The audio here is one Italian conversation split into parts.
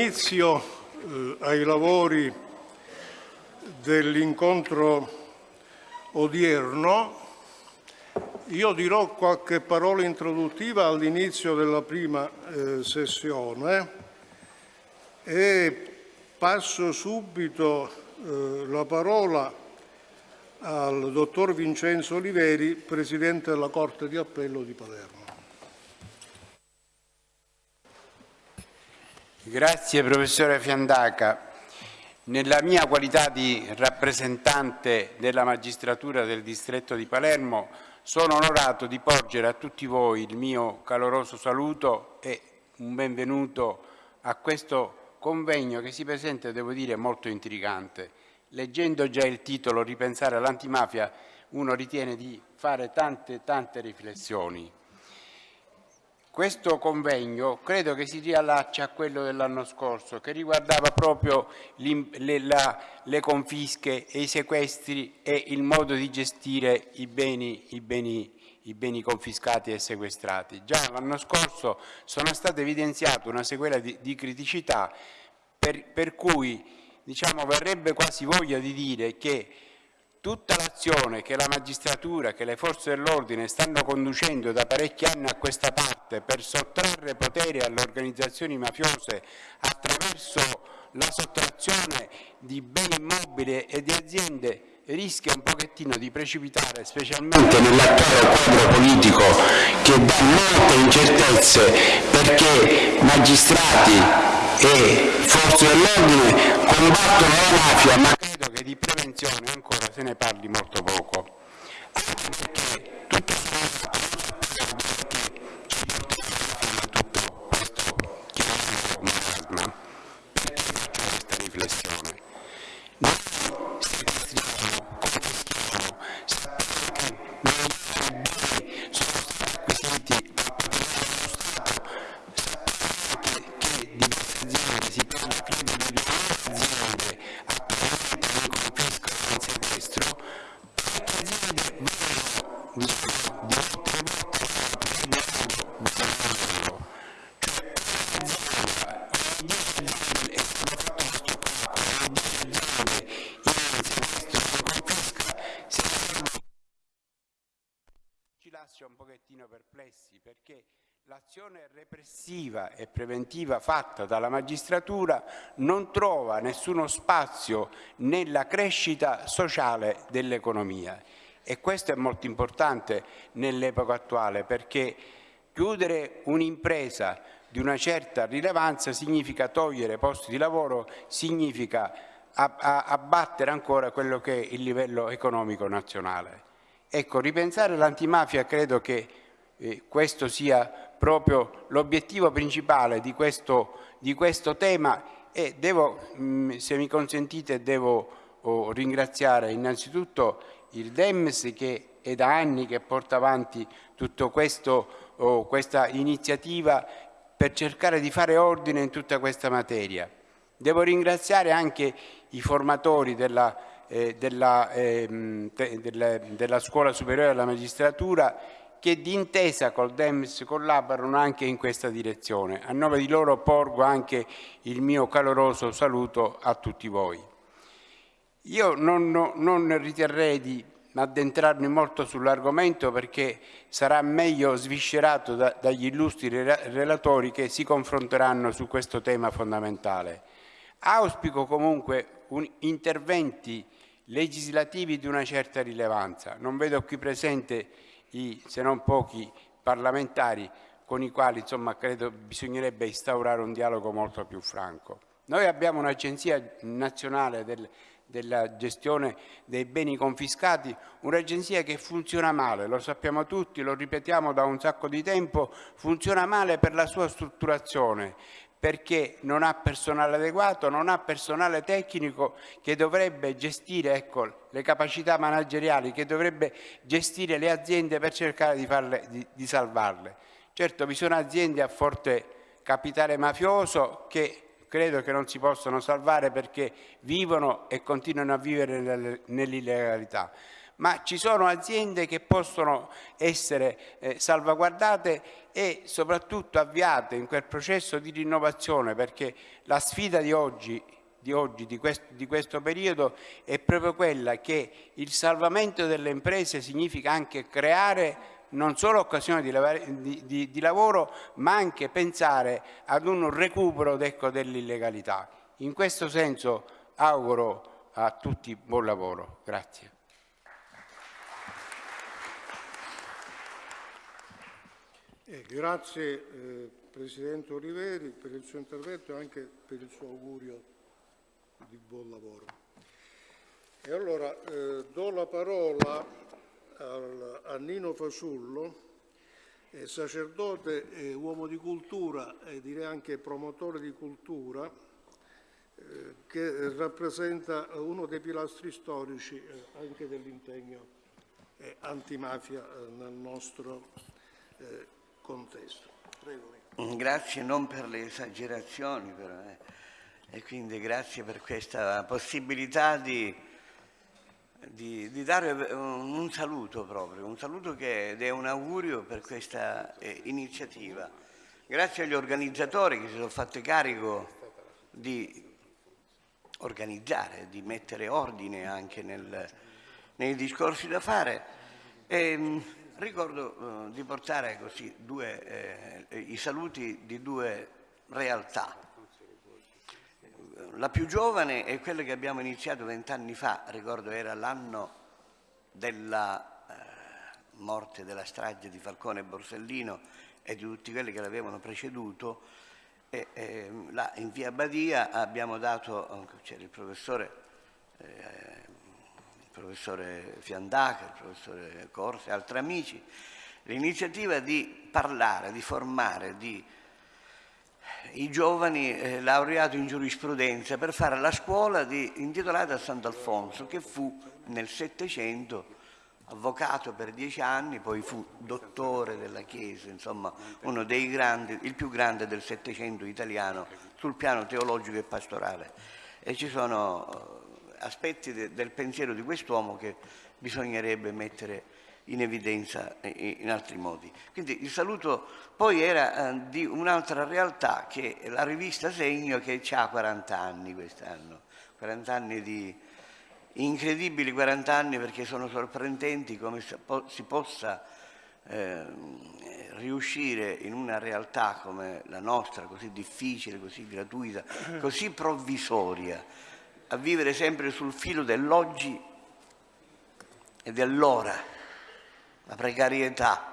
Inizio eh, ai lavori dell'incontro odierno. Io dirò qualche parola introduttiva all'inizio della prima eh, sessione e passo subito eh, la parola al dottor Vincenzo Oliveri, Presidente della Corte di Appello di Palermo. Grazie professore Fiandaca. Nella mia qualità di rappresentante della magistratura del distretto di Palermo sono onorato di porgere a tutti voi il mio caloroso saluto e un benvenuto a questo convegno che si presenta, devo dire, molto intrigante. Leggendo già il titolo Ripensare all'antimafia uno ritiene di fare tante, tante riflessioni. Questo convegno credo che si riallaccia a quello dell'anno scorso, che riguardava proprio le, la, le, confische e i sequestri e il modo di gestire i beni, i beni, i beni confiscati e sequestrati. Già l'anno scorso sono state evidenziate una sequela di, di criticità per, per cui diciamo, verrebbe quasi voglia di dire che Tutta l'azione che la magistratura, che le forze dell'ordine stanno conducendo da parecchi anni a questa parte per sottrarre potere alle organizzazioni mafiose attraverso la sottrazione di beni immobili e di aziende rischia un pochettino di precipitare, specialmente nell'attuale quadro politico che dà molte incertezze perché magistrati e forze dell'ordine combattono la mafia ma che di prevenzione ancora se ne parli molto poco. Anche perché repressiva e preventiva fatta dalla magistratura non trova nessuno spazio nella crescita sociale dell'economia e questo è molto importante nell'epoca attuale perché chiudere un'impresa di una certa rilevanza significa togliere posti di lavoro, significa abbattere ancora quello che è il livello economico nazionale. Ecco, ripensare l'antimafia credo che questo sia proprio l'obiettivo principale di questo, di questo, tema e devo, mm, se mi consentite, devo oh, ringraziare innanzitutto il DEMS che è da anni che porta avanti tutta oh, questa iniziativa per cercare di fare ordine in tutta questa materia. Devo ringraziare anche i formatori della, eh, della, eh, della, della Scuola Superiore della Magistratura che d'intesa col DEMS collaborano anche in questa direzione. A nome di loro porgo anche il mio caloroso saluto a tutti voi. Io non, non riterrei di addentrarmi molto sull'argomento perché sarà meglio sviscerato da, dagli illustri relatori che si confronteranno su questo tema fondamentale. Auspico comunque un, interventi legislativi di una certa rilevanza. Non vedo qui presente i, se non pochi, parlamentari con i quali insomma, credo bisognerebbe instaurare un dialogo molto più franco. Noi abbiamo un'agenzia nazionale del, della gestione dei beni confiscati, un'agenzia che funziona male, lo sappiamo tutti, lo ripetiamo da un sacco di tempo, funziona male per la sua strutturazione, perché non ha personale adeguato, non ha personale tecnico che dovrebbe gestire ecco, le capacità manageriali, che dovrebbe gestire le aziende per cercare di, farle, di, di salvarle. Certo, vi sono aziende a forte capitale mafioso che credo che non si possano salvare perché vivono e continuano a vivere nell'illegalità ma ci sono aziende che possono essere eh, salvaguardate e soprattutto avviate in quel processo di rinnovazione perché la sfida di oggi di oggi, di questo, di questo, periodo, è proprio quella che il salvamento delle imprese significa anche creare non solo occasioni di, di, di lavoro, ma anche pensare ad un recupero ecco, dell'illegalità. In questo senso auguro a tutti buon lavoro. Grazie. Eh, grazie eh, Presidente Oliveri per il suo intervento e anche per il suo augurio di buon lavoro. E allora eh, do la parola al, a Nino Fasullo, eh, sacerdote uomo di cultura e direi anche promotore di cultura, eh, che rappresenta uno dei pilastri storici eh, anche dell'impegno eh, antimafia eh, nel nostro contesto. Prego. Grazie non per le esagerazioni, però, e quindi grazie per questa possibilità di, di, di dare un, un, saluto proprio, un saluto che, ed è un augurio per questa eh, iniziativa. Grazie agli organizzatori che si sono fatti carico di organizzare, di mettere ordine anche nel, nei discorsi da fare. E, ehm, ricordo eh, di portare così due, eh, i saluti di due realtà la più giovane è quella che abbiamo iniziato vent'anni fa, ricordo era l'anno della eh, morte della strage di Falcone e Borsellino e di tutti quelli che l'avevano preceduto. E, eh, là in via Badia abbiamo dato, c'era il professore, eh, professore Fiandaca, il professore Corse e altri amici, l'iniziativa di parlare, di formare, di i giovani eh, laureati in giurisprudenza per fare la scuola di, intitolata a Sant'Alfonso, che fu nel Settecento avvocato per dieci anni, poi fu dottore della Chiesa, insomma uno dei grandi, il più grande del Settecento italiano sul piano teologico e pastorale. E ci sono aspetti de, del pensiero di quest'uomo che bisognerebbe mettere in evidenza in altri modi. Quindi il saluto poi era eh, di un'altra realtà che la rivista Segno che ha 40 anni quest'anno, 40 anni di incredibili 40 anni perché sono sorprendenti come si possa eh, riuscire in una realtà come la nostra, così difficile, così gratuita, così provvisoria, a vivere sempre sul filo dell'oggi e dell'ora la precarietà.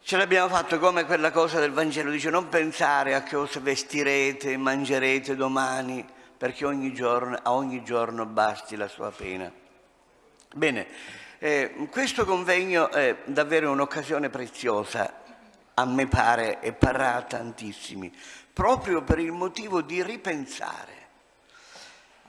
Ce l'abbiamo fatto come quella cosa del Vangelo, dice non pensare a che cosa vestirete mangerete domani, perché ogni giorno, a ogni giorno basti la sua pena. Bene, eh, questo convegno è davvero un'occasione preziosa, a me pare, e parrà tantissimi, proprio per il motivo di ripensare a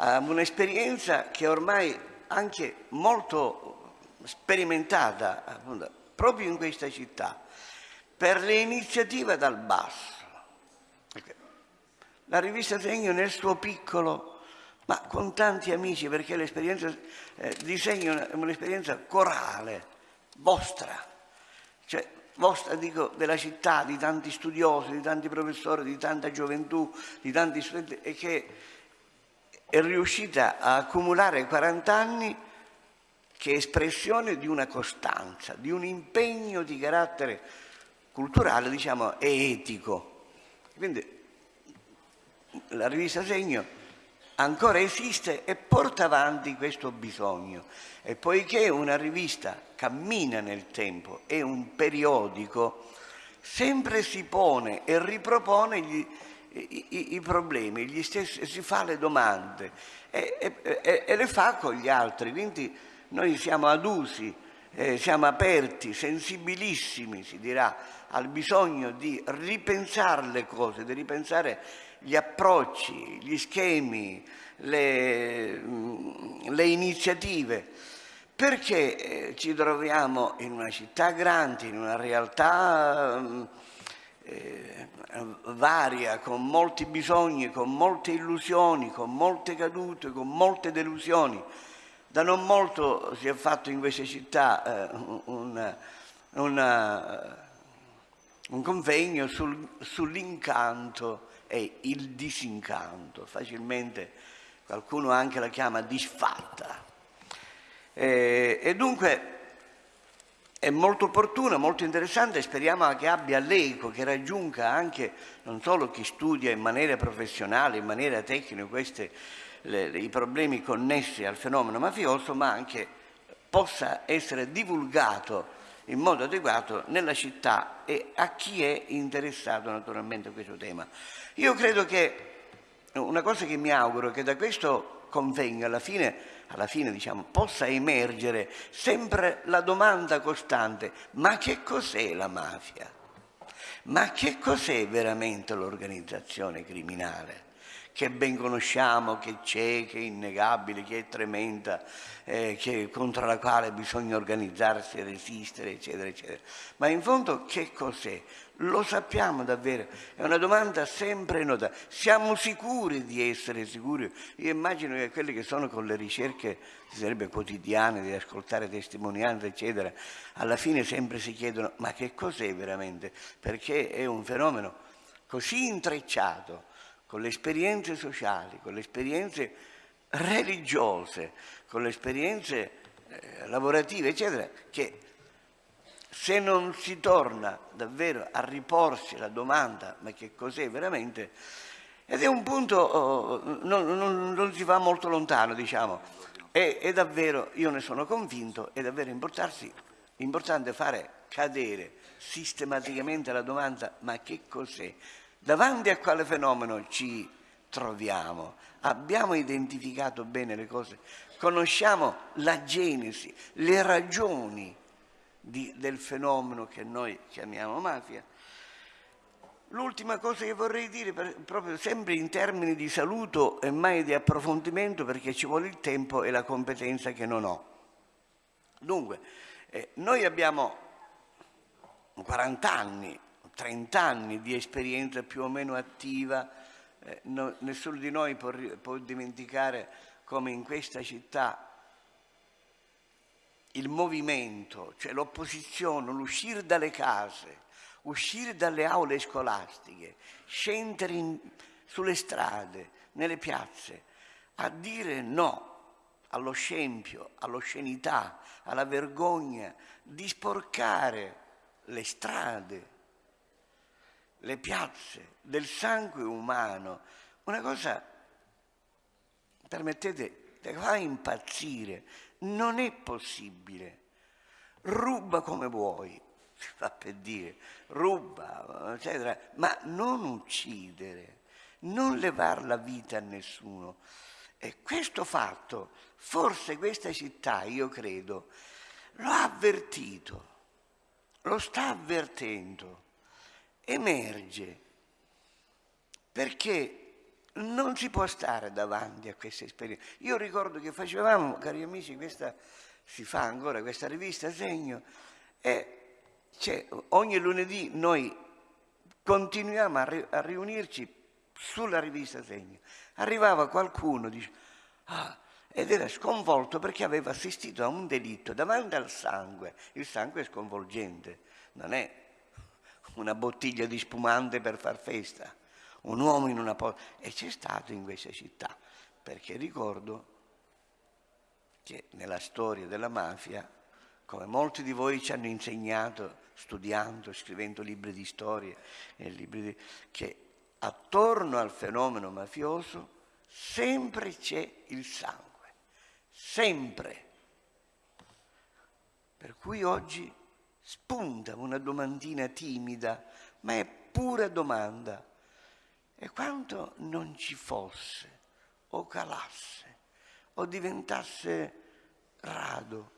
un'esperienza che ormai anche molto sperimentata appunto, proprio in questa città per le iniziative dal basso. La rivista Segno nel suo piccolo, ma con tanti amici, perché l'esperienza eh, di Segno è un'esperienza corale, vostra, cioè vostra dico della città, di tanti studiosi, di tanti professori, di tanta gioventù, di tanti studenti, e che è riuscita a accumulare 40 anni che è espressione di una costanza, di un impegno di carattere culturale, diciamo, e etico. Quindi la rivista Segno ancora esiste e porta avanti questo bisogno. E poiché una rivista cammina nel tempo, è un periodico, sempre si pone e ripropone gli, i, i, i, problemi, stessi, si fa le domande e, e, e, le fa con gli altri. Quindi noi siamo adusi, eh, siamo aperti, sensibilissimi, si dirà, al bisogno di ripensare le cose, di ripensare gli approcci, gli schemi, le, mm, le iniziative, perché eh, ci troviamo in una città grande, in una realtà mm, eh, varia, con molti bisogni, con molte illusioni, con molte cadute, con molte delusioni Da non molto si è fatto in queste città eh, un, una, un, convegno sul, sull'incanto e il disincanto. Facilmente qualcuno anche la chiama disfatta. E, e dunque è molto opportuna, molto interessante e speriamo che abbia l'eco, che raggiunga anche non solo chi studia in maniera professionale, in maniera tecnica questi i problemi connessi al fenomeno mafioso, ma anche possa essere divulgato in modo adeguato nella città e a chi è interessato naturalmente a questo tema. Io credo che una cosa che mi auguro è che da questo convegno alla fine, alla fine diciamo, possa emergere sempre la domanda costante, ma che cos'è la mafia? Ma che cos'è veramente l'organizzazione criminale? Che ben conosciamo, che c'è, che è innegabile, che è tremenda, eh, che, contro la quale bisogna organizzarsi resistere, eccetera, eccetera. Ma in fondo che cos'è? Lo sappiamo davvero? È una domanda sempre nota. Siamo sicuri di essere sicuri? Io immagino che quelli che sono con le ricerche, sarebbe quotidiane, di ascoltare testimonianze, eccetera, alla fine sempre si chiedono ma che cos'è veramente? Perché è un fenomeno così intrecciato con le esperienze sociali, con le esperienze religiose, con le esperienze eh, lavorative, eccetera, che se non si torna davvero a riporsi la domanda ma che cos'è veramente, ed è un punto, oh, non, non, non, si va molto lontano, diciamo, è, è, davvero, io ne sono convinto, è davvero importante fare cadere sistematicamente la domanda ma che cos'è? Davanti a quale fenomeno ci troviamo? Abbiamo identificato bene le cose? Conosciamo la genesi, le ragioni di, del fenomeno che noi chiamiamo mafia? L'ultima cosa che vorrei dire, proprio sempre in termini di saluto e mai di approfondimento, perché ci vuole il tempo e la competenza che non ho. Dunque, eh, noi abbiamo 40 anni 30 anni di esperienza più o meno attiva, eh, no, nessuno di noi può, può dimenticare come in questa città il movimento, cioè l'opposizione, l'uscire dalle case, uscire dalle aule scolastiche, scendere in, sulle strade, nelle piazze, a dire no allo scempio, all'oscenità, alla vergogna di sporcare le strade, le piazze del sangue umano, una cosa, permettete, che fa impazzire, non è possibile. Ruba come vuoi, si fa per dire, ruba, eccetera, ma non uccidere, non levare la vita a nessuno. E questo fatto, forse questa città, io credo, lo ha avvertito, lo sta avvertendo emerge perché non si può stare davanti a queste esperienze. Io ricordo che facevamo, cari amici, questa, si fa ancora questa rivista Segno e cioè, ogni lunedì noi continuiamo a, ri, a, riunirci sulla rivista Segno. Arrivava qualcuno dice, ah, ed era sconvolto perché aveva assistito a un delitto davanti al sangue. Il sangue è sconvolgente, non è una bottiglia di spumante per far festa, un uomo in una porta. E c'è stato in questa città, perché ricordo che nella storia della mafia, come molti di voi ci hanno insegnato, studiando, scrivendo libri di storia, libri di, che attorno al fenomeno mafioso sempre c'è il sangue, sempre. Per cui oggi spunta una domandina timida, ma è pura domanda. E quanto non ci fosse, o calasse, o diventasse rado,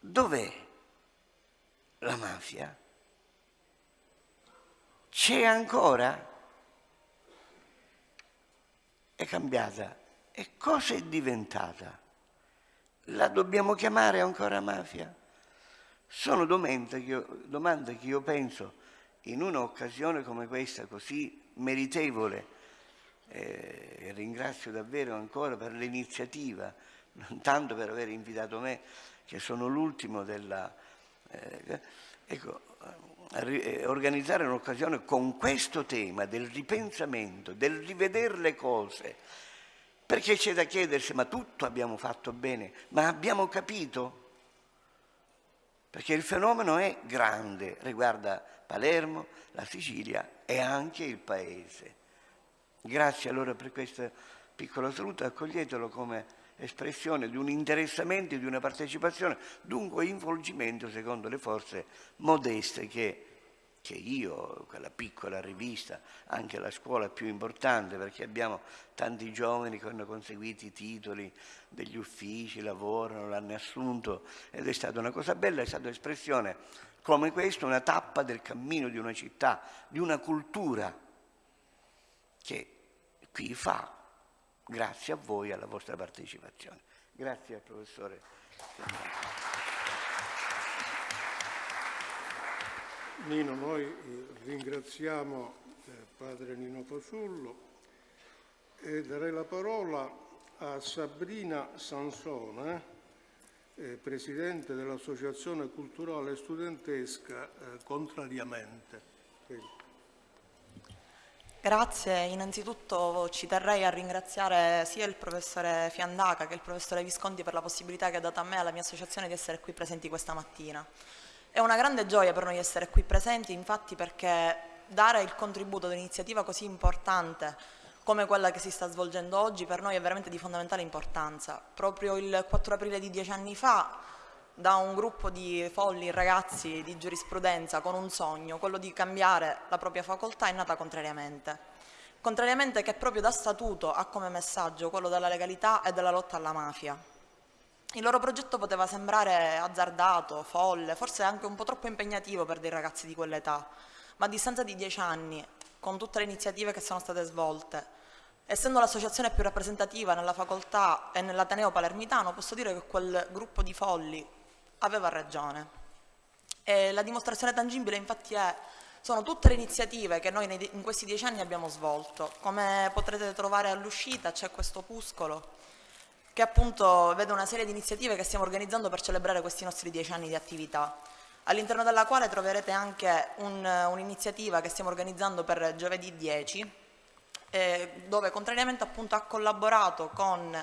dov'è la mafia? C'è ancora? È cambiata. E cosa è diventata? La dobbiamo chiamare ancora mafia? Sono domande che, io, domande che io penso in un'occasione come questa, così meritevole eh, ringrazio davvero ancora per l'iniziativa, non tanto per aver invitato me, che sono l'ultimo della... Eh, ecco, eh, organizzare un'occasione con questo tema del ripensamento, del rivedere le cose, perché c'è da chiedersi, ma tutto abbiamo fatto bene, ma abbiamo capito? Perché il fenomeno è grande, riguarda Palermo, la Sicilia e anche il Paese. Grazie allora per questo piccolo saluto, accoglietelo come espressione di un interessamento, di una partecipazione, dunque involgimento secondo le forze modeste che che io, quella piccola rivista, anche la scuola più importante, perché abbiamo tanti giovani che hanno conseguito i titoli degli uffici, lavorano, l'hanno assunto ed è stata una cosa bella, è stata espressione come questa, una tappa del cammino di una città, di una cultura che qui fa, grazie a voi e alla vostra partecipazione. Grazie al professore. Nino, noi eh, ringraziamo eh, padre Nino Fasullo e darei la parola a Sabrina Sansone, eh, presidente dell'Associazione Culturale Studentesca Contrariamente. Grazie, innanzitutto ci terrei a ringraziare sia il professore Fiandaca che il professore Visconti per la possibilità che ha dato a me e alla mia associazione di essere qui presenti questa mattina. È una grande gioia per noi essere qui presenti, infatti perché dare il contributo ad un'iniziativa così importante come quella che si sta svolgendo oggi per noi è veramente di fondamentale importanza. Proprio il 4 aprile di dieci anni fa da un gruppo di folli ragazzi di giurisprudenza con un sogno, quello di cambiare la propria facoltà, è nata contrariamente. Contrariamente che proprio da statuto ha come messaggio quello della legalità e della lotta alla mafia. Il loro progetto poteva sembrare azzardato, folle, forse anche un po' troppo impegnativo per dei ragazzi di quell'età, ma a distanza di dieci anni, con tutte le iniziative che sono state svolte, essendo l'associazione più rappresentativa nella facoltà e nell'Ateneo palermitano, posso dire che quel gruppo di folli aveva ragione. E la dimostrazione tangibile infatti è, sono tutte le iniziative che noi in questi dieci anni abbiamo svolto. Come potrete trovare all'uscita c'è questo opuscolo che appunto vede una serie di iniziative che stiamo organizzando per celebrare questi nostri dieci anni di attività, all'interno della quale troverete anche un'iniziativa un che stiamo organizzando per giovedì 10, eh, dove contrariamente appunto ha collaborato con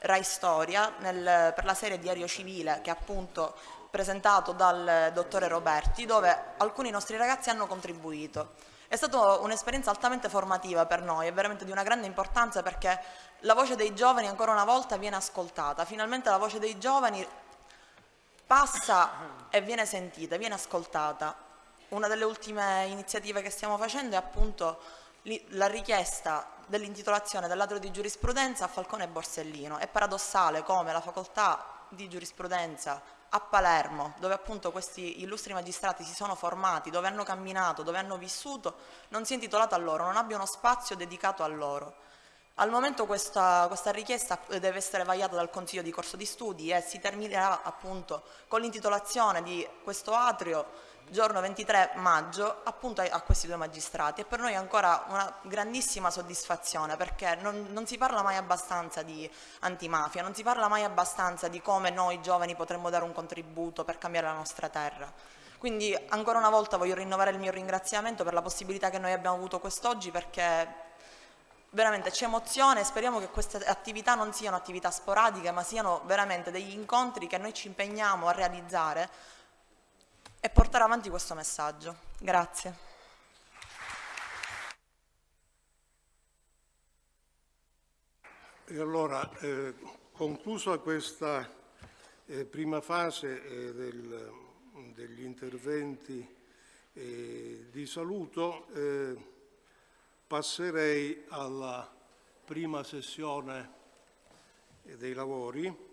Rai Storia nel, per la serie Diario Civile che appunto presentato dal dottore Roberti, dove alcuni nostri ragazzi hanno contribuito. È stata un'esperienza altamente formativa per noi, è veramente di una grande importanza perché la voce dei giovani ancora una volta viene ascoltata, finalmente la voce dei giovani passa e viene sentita, viene ascoltata. Una delle ultime iniziative che stiamo facendo è appunto la richiesta dell'intitolazione dell'atrio di giurisprudenza a Falcone e Borsellino. È paradossale come la facoltà di giurisprudenza a Palermo, dove appunto questi illustri magistrati si sono formati, dove hanno camminato, dove hanno vissuto, non sia intitolata a loro, non abbia uno spazio dedicato a loro. Al momento questa, questa, richiesta deve essere vagliata dal Consiglio di corso di studi e si terminerà appunto con l'intitolazione di questo atrio giorno 23 maggio appunto a, questi due magistrati e per noi è ancora una grandissima soddisfazione perché non, non si parla mai abbastanza di antimafia, non si parla mai abbastanza di come noi giovani potremmo dare un contributo per cambiare la nostra terra. Quindi ancora una volta voglio rinnovare il mio ringraziamento per la possibilità che noi abbiamo avuto quest'oggi perché veramente c'è emozione e speriamo che queste attività non siano attività sporadiche ma siano veramente degli incontri che noi ci impegniamo a realizzare e portare avanti questo messaggio. Grazie. E allora, eh, conclusa questa eh, prima fase eh, del, degli interventi eh, di saluto, eh, passerei alla prima sessione dei lavori